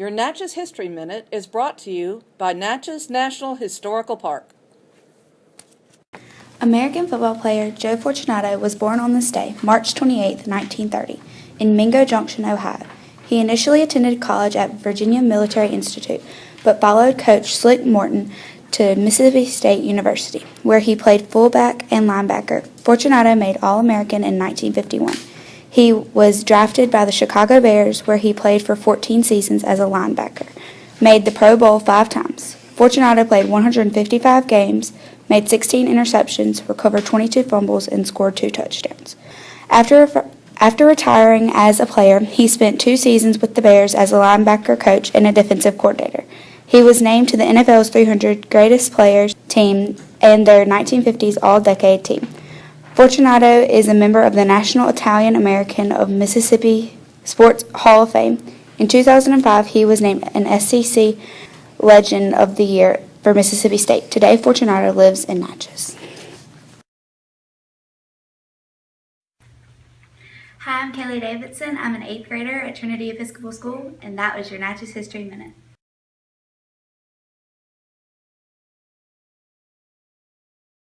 Your Natchez History Minute is brought to you by Natchez National Historical Park. American football player Joe Fortunato was born on this day, March 28, 1930, in Mingo Junction, Ohio. He initially attended college at Virginia Military Institute, but followed coach Slick Morton to Mississippi State University, where he played fullback and linebacker. Fortunato made All-American in 1951. He was drafted by the Chicago Bears, where he played for 14 seasons as a linebacker. Made the Pro Bowl five times. Fortunato played 155 games, made 16 interceptions, recovered 22 fumbles, and scored two touchdowns. After, after retiring as a player, he spent two seasons with the Bears as a linebacker coach and a defensive coordinator. He was named to the NFL's 300 Greatest Players team and their 1950s All-Decade team. Fortunato is a member of the National Italian American of Mississippi Sports Hall of Fame. In 2005, he was named an SEC Legend of the Year for Mississippi State. Today, Fortunato lives in Natchez. Hi, I'm Kaylee Davidson. I'm an eighth grader at Trinity Episcopal School, and that was your Natchez History Minute.